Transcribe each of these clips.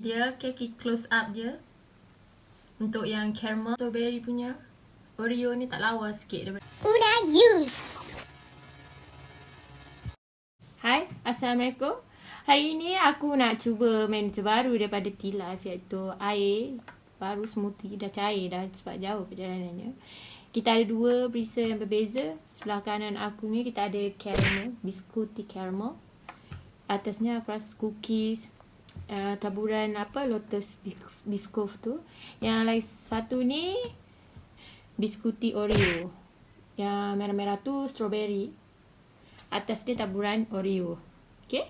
Dia keki close up je Untuk yang caramel strawberry punya. Oreo ni tak lawa sikit daripada Una use. Hai, Assalamualaikum. Hari ni aku nak cuba manager baru daripada T-Life iaitu air. Baru smoothie dah cair dah sebab jauh perjalanannya. Kita ada dua berisa yang berbeza. Sebelah kanan aku ni kita ada caramel, biskuti caramel. Atasnya aku rasa cookies uh, Taburan apa, lotus bis- biscoff tu Yang lain satu ni Biskuti Oreo Yang merah-merah tu strawberry Atas dia taburan Oreo. Okay?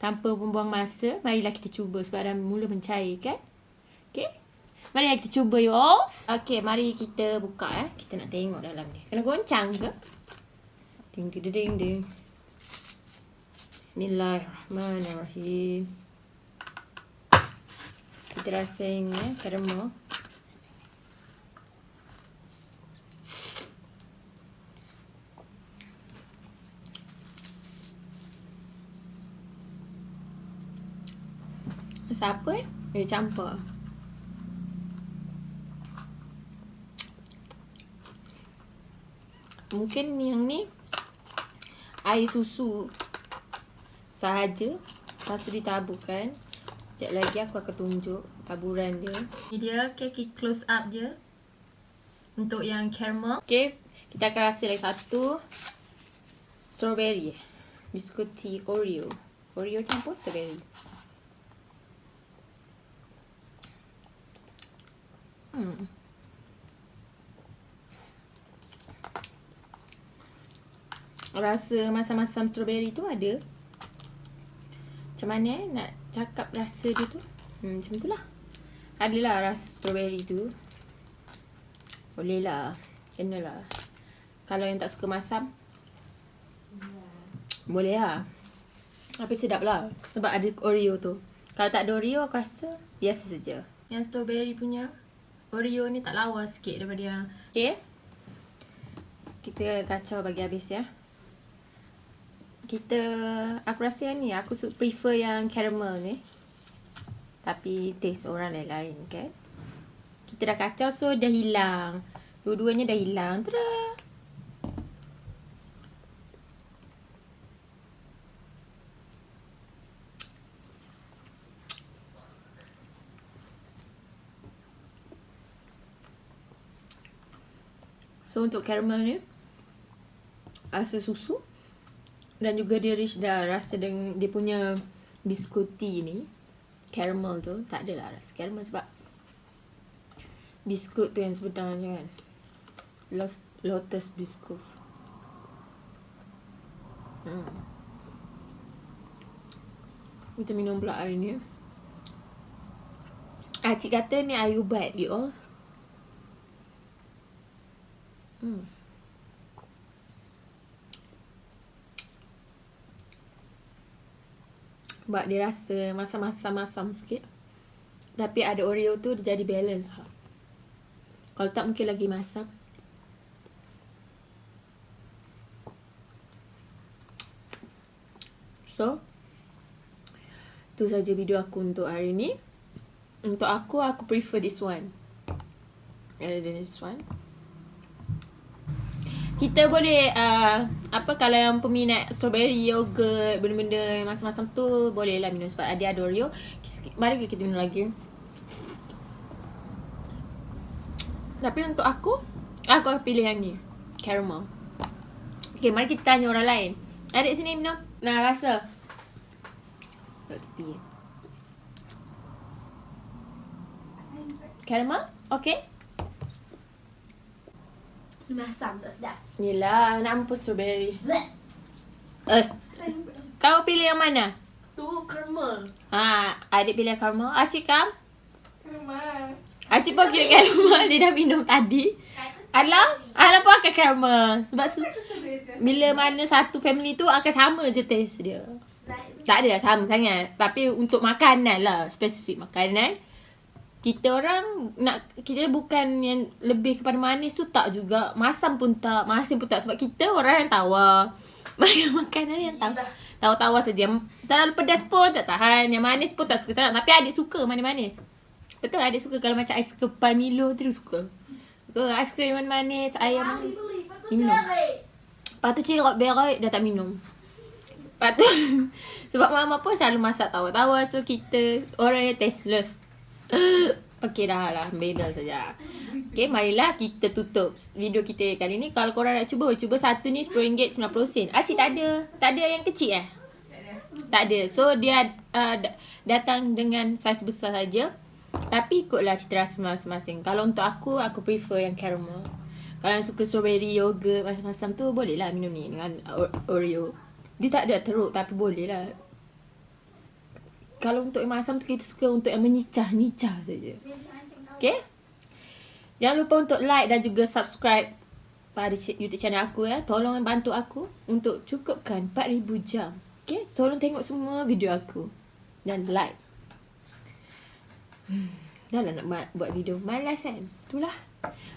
Tanpa membuang masa, marilah kita cuba sebab dah mula mencair kan? Okay? Marilah kita cuba you all. Okay, mari kita buka eh. Kita nak tengok dalam ni. Kena goncang ke? Ding ding ding ding. Bismillahirrahmanirrahim. Kita rasa ini eh, caramel. Rasa apa eh? Dia campur. Mungkin yang ni air susu sahaja. Lepas tu ditaburkan. Sekejap lagi aku akan tunjuk taburan dia. Ni dia keki close up je. Untuk yang caramel. Okay. Kita akan rasa lagi satu. Strawberry. Biskuti Oreo. Oreo campur strawberry. Hmm. Rasa masam-masam strawberry tu ada. Macam mana eh nak cakap rasa dia tu? Hmm, macam tu lah. Adalah rasa strawberry tu. Boleh lah. Kena lah. Kalau yang tak suka masam. Boleh lah. Tapi sedap lah. Sebab ada Oreo tu. Kalau tak ada Oreo aku rasa biasa saja. Yang strawberry punya Oreo ni tak lawa sikit daripada yang Okay Kita kacau bagi habis ya Kita Aku rasa ni Aku prefer yang caramel ni. Tapi taste orang lain-lain kan Kita dah kacau so dah hilang. Dua-duanya dah hilang. Tada So untuk caramel ni Rasa susu Dan juga dia rich dah rasa dengan dia punya biskuti ni Caramel tu Tak adalah rasa caramel sebab Biskut tu yang sebenarnya kan. Los- Lotus biscuit. Hmm. Kita minum pula air ni. Ah, cik kata ni air ubat you all Hmm. Sebab dia rasa masam-masam-masam sikit. Tapi ada Oreo tu dia jadi balance. Kalau tak mungkin lagi masam. So, tu saja video aku untuk hari ni. Untuk aku, aku prefer this one. Rather than this one kita boleh uh, apa kalau yang peminat strawberry yogurt benda-benda yang masam-masam tu boleh lah minum sebab ada ada Oreo. Mari kita minum lagi. Tapi untuk aku, aku akan pilih yang ni. Caramel. Okay, mari kita tanya orang lain. Adik sini minum. Nah, rasa. Caramel? Okay? Masam tak sedap. Yelah, nampak strawberry. Bleh. Eh, kau pilih yang mana? Tu caramel. Ha, adik pilih caramel. Acik kam? Caramel. Acik pun pilih caramel. Dia dah minum tadi. Alah, Alah pun akan caramel. Sebab se- bila mana satu family tu akan sama je taste dia. Tak ada sama sangat. Tapi untuk makanan lah. Spesifik makanan. Kita orang nak kita bukan yang lebih kepada manis tu tak juga. Masam pun tak, masin pun tak. Sebab kita orang yang tawar. Makan makanan yang tahu Tahu-tahu saja. Terlalu pedas pun tak tahan. Yang manis pun tak suka sangat. Tapi adik suka manis-manis. Betul adik suka Kalau macam ais kepan Milo tu suka. Suka aiskrim manis Ayam manis. Minum. Lepas tu cerok berok Dah tak minum. Lepas tu Sebab mama pun selalu masak tawa-tawa. So kita Orang yang tasteless Okay dah lah Bebel saja Okay marilah kita tutup Video kita kali ni Kalau korang nak cuba Cuba satu ni RM10 90 sen Acik tak ada Tak ada yang kecil eh tak ada. So dia uh, datang dengan saiz besar saja. Tapi ikutlah cita rasa masing-masing. Kalau untuk aku, aku prefer yang caramel. Kalau yang suka strawberry, yogurt, macam-macam tu, boleh lah minum ni dengan Oreo. Dia tak ada teruk tapi boleh lah. Kalau untuk yang masam tu, kita suka untuk yang menyicah-nyicah saja. Okay? Jangan lupa untuk like dan juga subscribe pada YouTube channel aku ya. Tolong bantu aku untuk cukupkan 4000 jam. Okay, tolong tengok semua video aku. Dan like. Hmm, dah lah nak buat video. Malas kan? Itulah.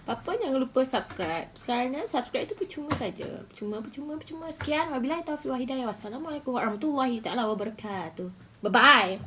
Apa-apa jangan lupa subscribe. Kerana subscribe itu percuma saja. Percuma, percuma, percuma. Sekian. Wabillahi taufiq wa hidayah. Wassalamualaikum warahmatullahi taala wabarakatuh. Bye bye.